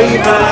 all.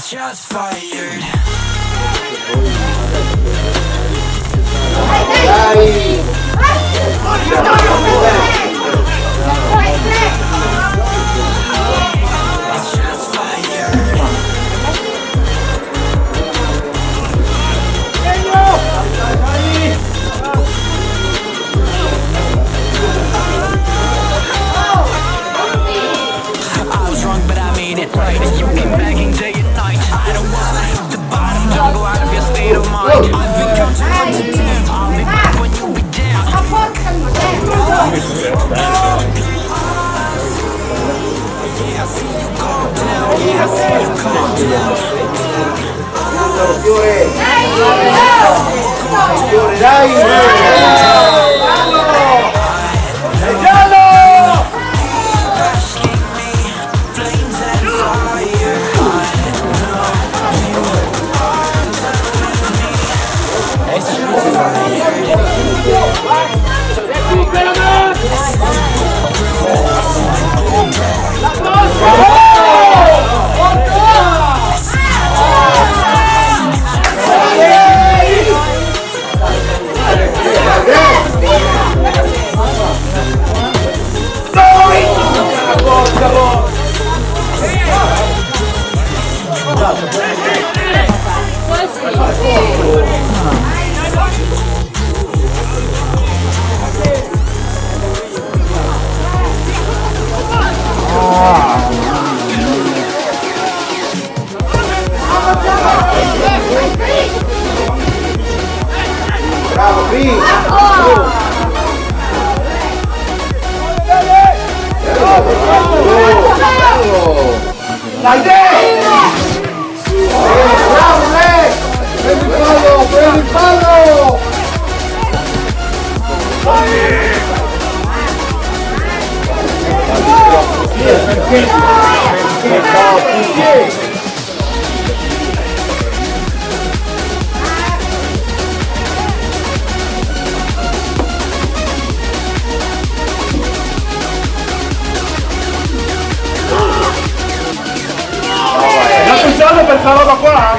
shots fired. Hey, hey. Hey. aí. Ai, pensado lo fuera.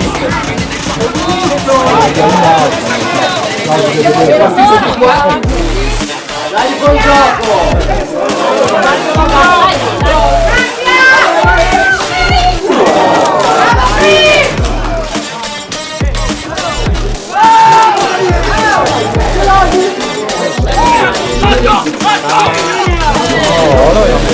Dá-lhe com o jogo! Dá-lhe com o jogo! Oh, no, no.